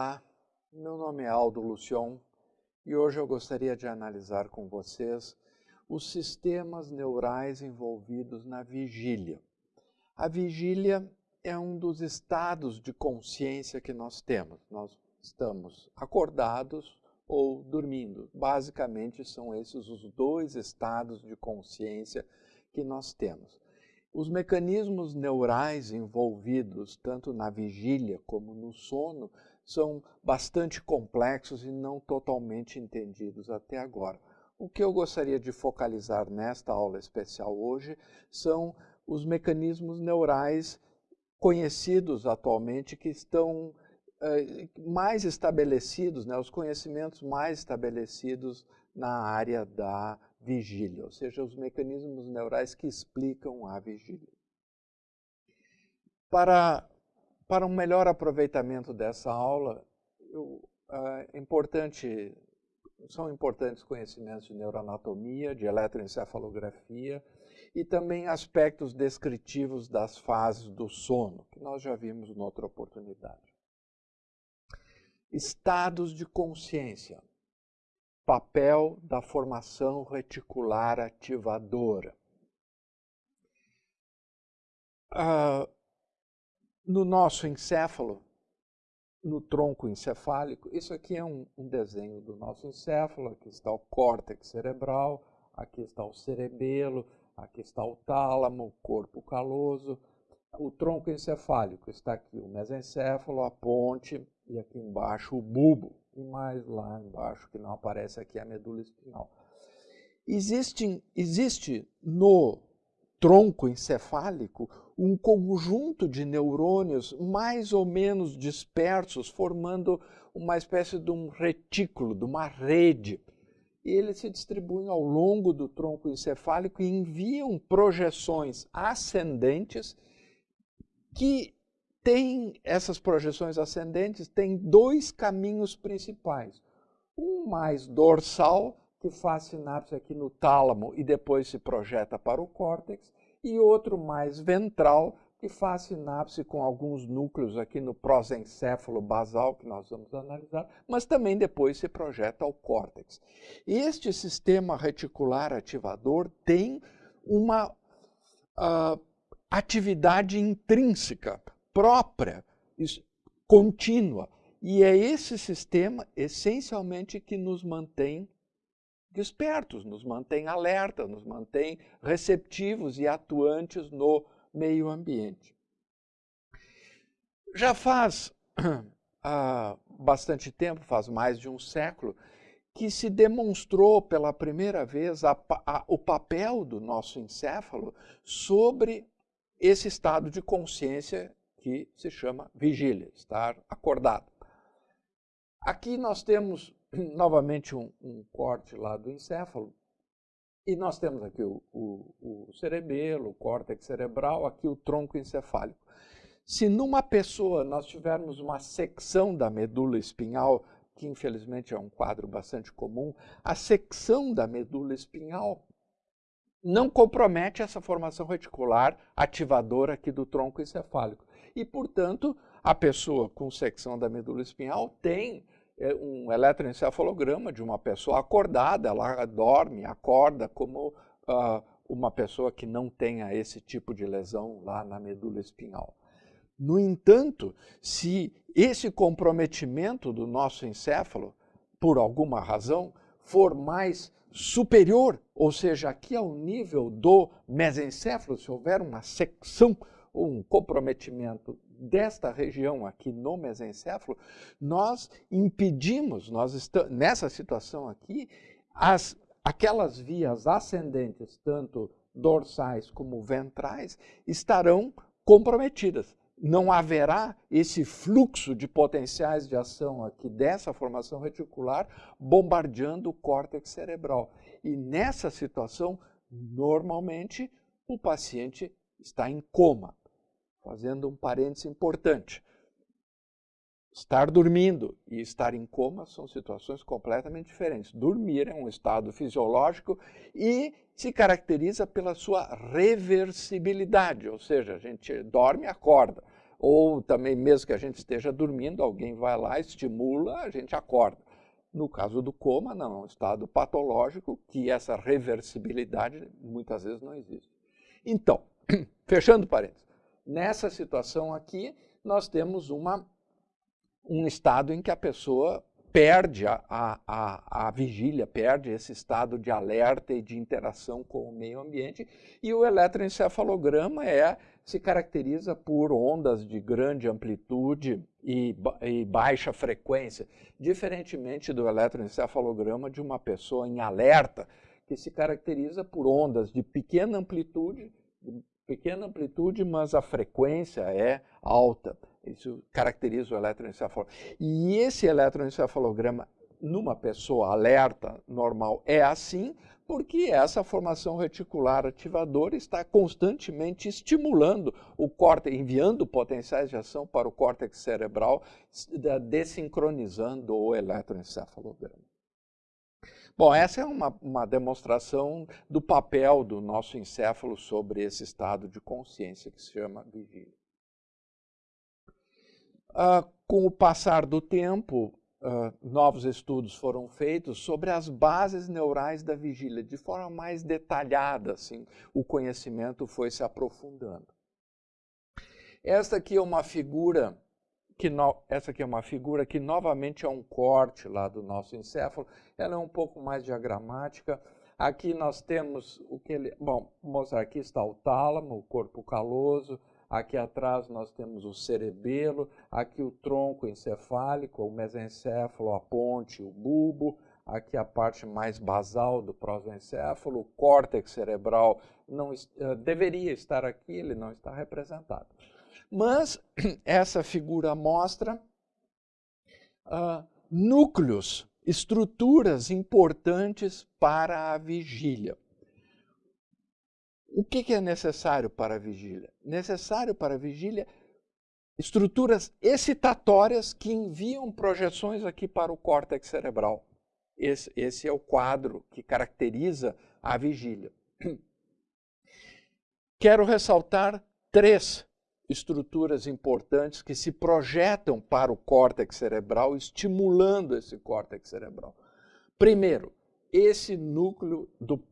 Olá, meu nome é Aldo Lucion e hoje eu gostaria de analisar com vocês os sistemas neurais envolvidos na vigília. A vigília é um dos estados de consciência que nós temos. Nós estamos acordados ou dormindo. Basicamente, são esses os dois estados de consciência que nós temos. Os mecanismos neurais envolvidos tanto na vigília como no sono são bastante complexos e não totalmente entendidos até agora. O que eu gostaria de focalizar nesta aula especial hoje são os mecanismos neurais conhecidos atualmente que estão eh, mais estabelecidos, né, os conhecimentos mais estabelecidos na área da vigília, ou seja, os mecanismos neurais que explicam a vigília. Para, para um melhor aproveitamento dessa aula, eu, é importante, são importantes conhecimentos de neuroanatomia, de eletroencefalografia e também aspectos descritivos das fases do sono, que nós já vimos em outra oportunidade. Estados de consciência papel da formação reticular ativadora. Ah, no nosso encéfalo, no tronco encefálico, isso aqui é um, um, desenho do nosso encéfalo, aqui está o córtex cerebral, aqui está o cerebelo, aqui está o tálamo, o corpo caloso, o tronco encefálico, está aqui o mesencéfalo, a ponte e aqui embaixo o bulbo e mais lá embaixo, que não aparece aqui, a medula espinhal. Existe, existe no tronco encefálico um conjunto de neurônios mais ou menos dispersos, formando uma espécie de um retículo, de uma rede. E eles se distribuem ao longo do tronco encefálico e enviam projeções ascendentes que tem essas projeções ascendentes tem dois caminhos principais. Um mais dorsal, que faz sinapse aqui no tálamo e depois se projeta para o córtex, e outro mais ventral, que faz sinapse com alguns núcleos aqui no prosencéfalo basal, que nós vamos analisar, mas também depois se projeta ao córtex. Este sistema reticular ativador tem uma uh, atividade intrínseca própria, contínua. E é esse sistema, essencialmente, que nos mantém despertos, nos mantém alerta, nos mantém receptivos e atuantes no meio ambiente. Já faz bastante tempo, faz mais de um século, que se demonstrou pela primeira vez a, a, o papel do nosso encéfalo sobre esse estado de consciência que se chama vigília, estar acordado. Aqui nós temos novamente um, um corte lá do encéfalo, e nós temos aqui o, o, o cerebelo, o córtex cerebral, aqui o tronco encefálico. Se numa pessoa nós tivermos uma secção da medula espinhal, que infelizmente é um quadro bastante comum, a secção da medula espinhal não compromete essa formação reticular ativadora aqui do tronco encefálico e, portanto, a pessoa com secção da medula espinhal tem um eletroencefalograma de uma pessoa acordada, ela dorme, acorda como uh, uma pessoa que não tenha esse tipo de lesão lá na medula espinhal. No entanto, se esse comprometimento do nosso encéfalo, por alguma razão, for mais superior, ou seja, aqui ao nível do mesencéfalo, se houver uma secção um comprometimento desta região aqui no mesencéfalo, nós impedimos, nós estamos, nessa situação aqui, as, aquelas vias ascendentes, tanto dorsais como ventrais, estarão comprometidas. Não haverá esse fluxo de potenciais de ação aqui dessa formação reticular bombardeando o córtex cerebral. E nessa situação, normalmente, o paciente está em coma fazendo um parêntese importante. Estar dormindo e estar em coma são situações completamente diferentes. Dormir é um estado fisiológico e se caracteriza pela sua reversibilidade, ou seja, a gente dorme e acorda. Ou também, mesmo que a gente esteja dormindo, alguém vai lá, estimula, a gente acorda. No caso do coma, não, é um estado patológico que essa reversibilidade muitas vezes não existe. Então, fechando parênteses, nessa situação aqui, nós temos uma, um estado em que a pessoa perde a, a, a, vigília, perde esse estado de alerta e de interação com o meio ambiente, e o eletroencefalograma é, se caracteriza por ondas de grande amplitude e, e baixa frequência, diferentemente do eletroencefalograma de uma pessoa em alerta, que se caracteriza por ondas de pequena amplitude, pequena amplitude, mas a frequência é alta. Isso caracteriza o eletroencefalograma. E esse eletroencefalograma numa pessoa alerta normal é assim, porque essa formação reticular ativadora está constantemente estimulando o córtex, enviando potenciais de ação para o córtex cerebral, desincronizando o eletroencefalograma. Bom, essa é uma, uma demonstração do papel do nosso encéfalo sobre esse estado de consciência que se chama vigília. Uh, com o passar do tempo, uh, novos estudos foram feitos sobre as bases neurais da vigília. De forma mais detalhada, assim, o conhecimento foi se aprofundando. Esta aqui é uma figura que no... essa aqui é uma figura que novamente é um corte lá do nosso encéfalo. Ela é um pouco mais diagramática. Aqui nós temos o que ele. Bom, mostrar aqui está o tálamo, o corpo caloso. Aqui atrás nós temos o cerebelo, aqui o tronco encefálico, o mesencéfalo, a ponte, o bulbo, aqui a parte mais basal do prosencéfalo, o córtex cerebral não uh, deveria estar aqui, ele não está representado. Mas essa figura mostra uh, núcleos, estruturas importantes para a vigília. O que, é necessário para a vigília? Necessário para a vigília estruturas excitatórias que enviam projeções aqui para o córtex cerebral. Esse, esse é o quadro que caracteriza a vigília. Quero ressaltar três estruturas importantes que se projetam para o córtex cerebral, estimulando esse córtex cerebral. Primeiro, esse núcleo do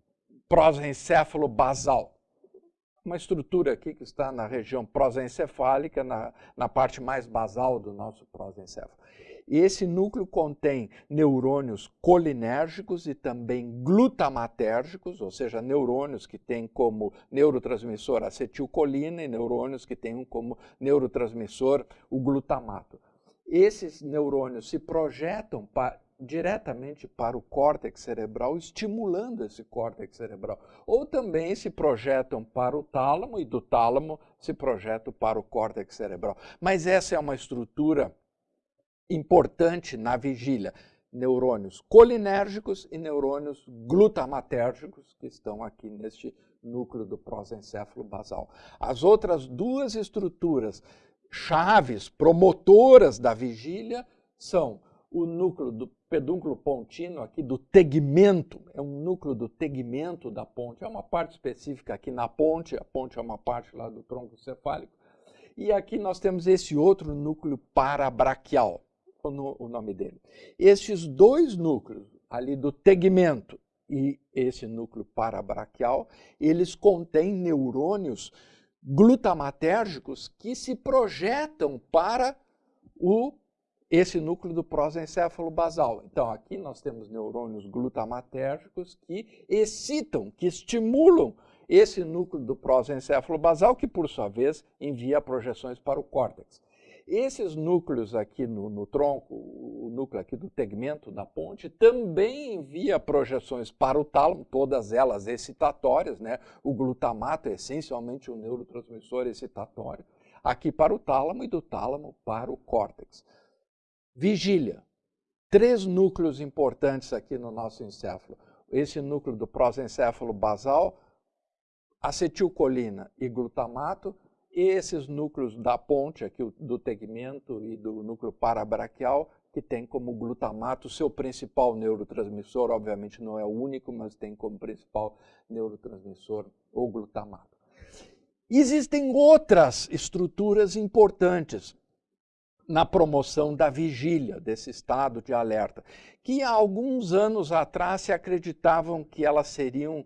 prosencéfalo basal. Uma estrutura aqui que está na região prosencefálica, na, na parte mais basal do nosso prosencéfalo. E esse núcleo contém neurônios colinérgicos e também glutamatérgicos, ou seja, neurônios que têm como neurotransmissor acetilcolina e neurônios que têm como neurotransmissor o glutamato. Esses neurônios se projetam diretamente para o córtex cerebral, estimulando esse córtex cerebral. Ou também se projetam para o tálamo e do tálamo se projetam para o córtex cerebral. Mas essa é uma estrutura importante na vigília. Neurônios colinérgicos e neurônios glutamatérgicos, que estão aqui neste núcleo do prosencéfalo basal. As outras duas estruturas chaves, promotoras da vigília, são o núcleo do pedúnculo pontino aqui do tegmento, é um núcleo do tegmento da ponte, é uma parte específica aqui na ponte, a ponte é uma parte lá do tronco cefálico, e aqui nós temos esse outro núcleo parabraquial, o nome dele. Esses dois núcleos, ali do tegmento e esse núcleo parabraquial, eles contêm neurônios glutamatérgicos que se projetam para o esse núcleo do prosencéfalo basal. Então, aqui nós temos neurônios glutamatérgicos que excitam, que estimulam esse núcleo do prosencéfalo basal, que por sua vez envia projeções para o córtex. Esses núcleos aqui no, no, tronco, o núcleo aqui do tegmento da ponte, também envia projeções para o tálamo, todas elas excitatórias, né? O glutamato é essencialmente um neurotransmissor excitatório, aqui para o tálamo e do tálamo para o córtex. Vigília. Três núcleos importantes aqui no nosso encéfalo. Esse núcleo do prosencéfalo basal, acetilcolina e glutamato, esses núcleos da ponte aqui do tegmento e do núcleo parabraquial, que tem como glutamato seu principal neurotransmissor, obviamente não é o único, mas tem como principal neurotransmissor o glutamato. Existem outras estruturas importantes na promoção da vigília, desse estado de alerta, que há alguns anos atrás se acreditavam que elas seriam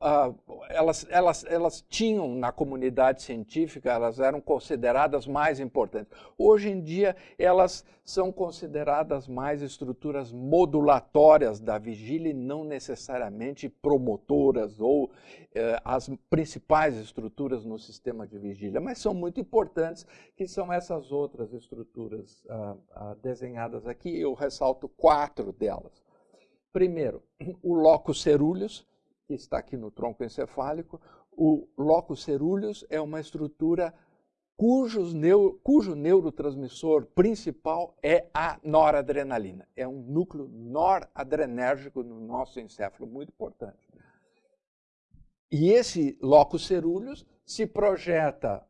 Uh, elas, elas, elas tinham na comunidade científica, elas eram consideradas mais importantes. Hoje em dia, elas são consideradas mais estruturas modulatórias da vigília e não necessariamente promotoras ou eh, as principais estruturas no sistema de vigília, mas são muito importantes, que são essas outras estruturas uh, uh, desenhadas aqui. Eu ressalto quatro delas. Primeiro, o locus ceruleus, que está aqui no tronco encefálico, o locus ceruleus é uma estrutura neuro, cujo neurotransmissor principal é a noradrenalina. É um núcleo noradrenérgico no nosso encéfalo, muito importante. E esse locus ceruleus se projeta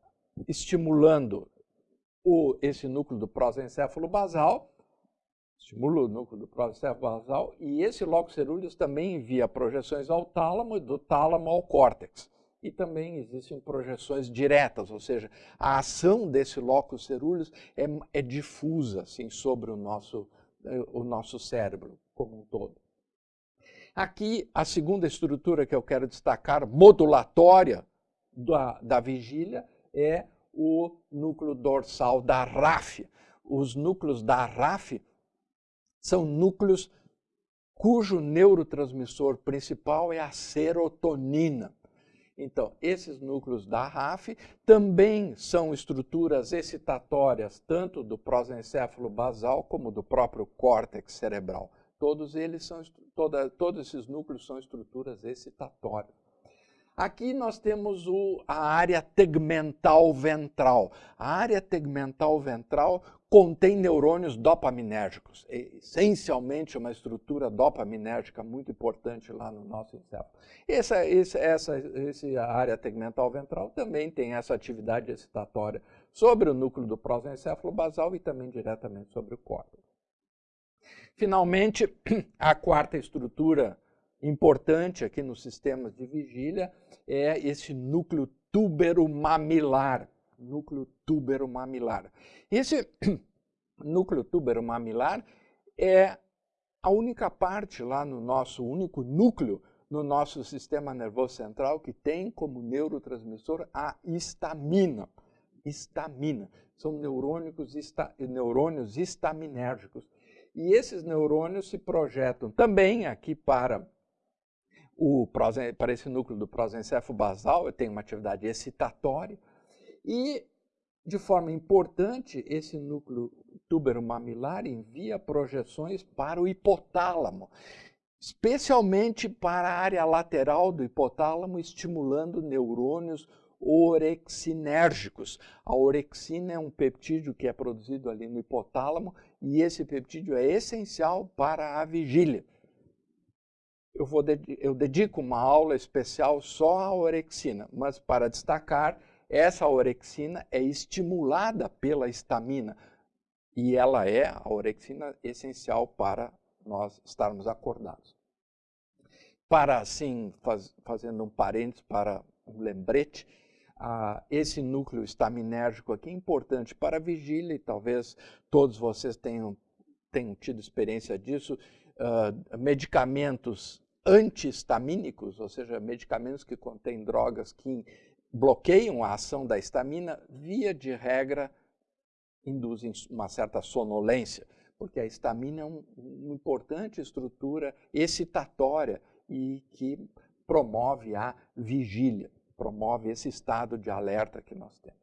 estimulando o, esse núcleo do prosencéfalo basal estimula o núcleo do processo basal e esse locus ceruleus também envia projeções ao tálamo e do tálamo ao córtex. E também existem projeções diretas, ou seja, a ação desse locus ceruleus é, é difusa assim, sobre o nosso, o nosso cérebro como um todo. Aqui, a segunda estrutura que eu quero destacar, modulatória da, da vigília, é o núcleo dorsal da RAF. Os núcleos da RAF são núcleos cujo neurotransmissor principal é a serotonina. Então, esses núcleos da RAF também são estruturas excitatórias, tanto do prosencéfalo basal como do próprio córtex cerebral. Todos eles são, toda, todos esses núcleos são estruturas excitatórias. Aqui nós temos o, a área tegmental ventral. A área tegmental ventral contém neurônios dopaminérgicos. É essencialmente uma estrutura dopaminérgica muito importante lá no nosso encéfalo. Essa, essa, essa, essa área tegmental ventral também tem essa atividade excitatória sobre o núcleo do prosencéfalo basal e também diretamente sobre o córtex. Finalmente, a quarta estrutura importante aqui nos sistemas de vigília é esse núcleo túbero-mamilar. Núcleo túbero-mamilar. Esse núcleo túbero-mamilar é a única parte lá no nosso único núcleo no nosso sistema nervoso central que tem como neurotransmissor a histamina. Histamina. São neurônicos, esta, neurônios histaminérgicos. E esses neurônios se projetam também aqui para o para esse núcleo do prosencéfalo basal, tem uma atividade excitatória e, de forma importante, esse núcleo túbero-mamilar envia projeções para o hipotálamo, especialmente para a área lateral do hipotálamo, estimulando neurônios orexinérgicos. A orexina é um peptídeo que é produzido ali no hipotálamo e esse peptídeo é essencial para a vigília eu, vou eu dedico uma aula especial só à orexina, mas para destacar, essa orexina é estimulada pela histamina e ela é, a orexina, essencial para nós estarmos acordados. Para, assim, faz, fazendo um parênteses para um lembrete, ah, esse núcleo estaminérgico aqui é importante para a vigília e talvez todos vocês tenham, tenham tido experiência disso, uh, medicamentos antihistamínicos, ou seja, medicamentos que contêm drogas que bloqueiam a ação da histamina, via de regra, induzem uma certa sonolência, porque a histamina é um, uma importante estrutura excitatória e que promove a vigília, promove esse estado de alerta que nós temos.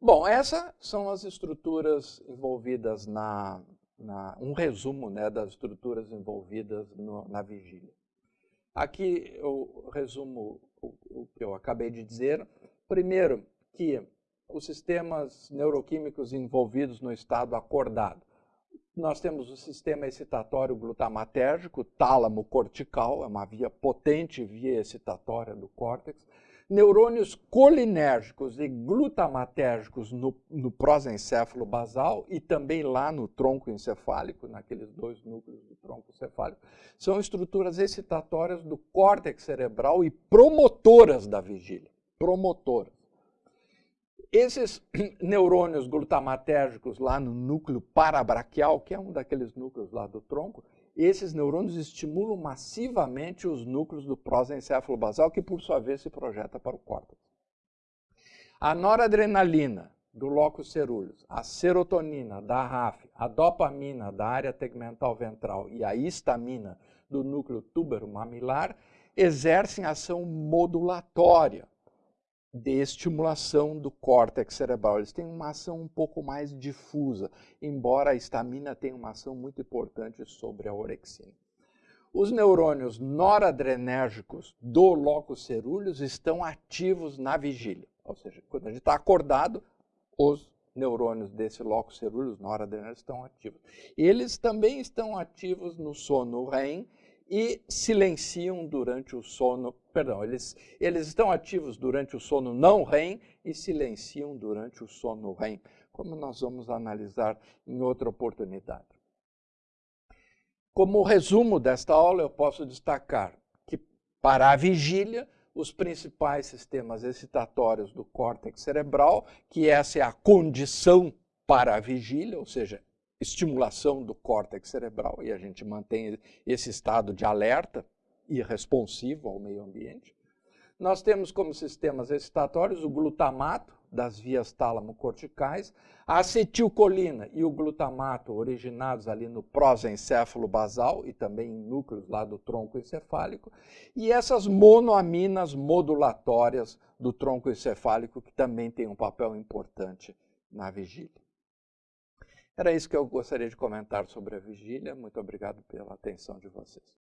Bom, essas são as estruturas envolvidas na na, um resumo né, das estruturas envolvidas no, na vigília. Aqui eu resumo o, que eu acabei de dizer. Primeiro, que os sistemas neuroquímicos envolvidos no estado acordado. Nós temos o sistema excitatório glutamatérgico, tálamo cortical, é uma via potente via excitatória do córtex neurônios colinérgicos e glutamatérgicos no, no prosencéfalo basal e também lá no tronco encefálico, naqueles dois núcleos do tronco encefálico, são estruturas excitatórias do córtex cerebral e promotoras da vigília. promotoras. Esses neurônios glutamatérgicos lá no núcleo parabraquial, que é um daqueles núcleos lá do tronco, esses neurônios estimulam massivamente os núcleos do prosencéfalo basal, que por sua vez se projeta para o córtex. A noradrenalina do locus cerúleus, a serotonina da RAF, a dopamina da área tegmental ventral e a histamina do núcleo túbero-mamilar exercem ação modulatória de estimulação do córtex cerebral. Eles têm uma ação um pouco mais difusa, embora a histamina tenha uma ação muito importante sobre a orexina. Os neurônios noradrenérgicos do locus cerúleus estão ativos na vigília. Ou seja, quando a gente está acordado, os neurônios desse locus cerúleus noradrenérgicos estão ativos. Eles também estão ativos no sono REM e silenciam durante o sono, perdão, eles, eles estão ativos durante o sono não REM e silenciam durante o sono REM, como nós vamos analisar em outra oportunidade. Como resumo desta aula, eu posso destacar que para a vigília, os principais sistemas excitatórios do córtex cerebral, que essa é a condição para a vigília, ou seja, estimulação do córtex cerebral, e a gente mantém esse estado de alerta e responsivo ao meio ambiente. Nós temos como sistemas excitatórios o glutamato, das vias tálamo-corticais, a acetilcolina e o glutamato originados ali no prosencéfalo basal e também em núcleos lá do tronco encefálico, e essas monoaminas modulatórias do tronco encefálico que também têm um papel importante na vigília. Era isso que eu gostaria de comentar sobre a vigília. Muito obrigado pela atenção de vocês.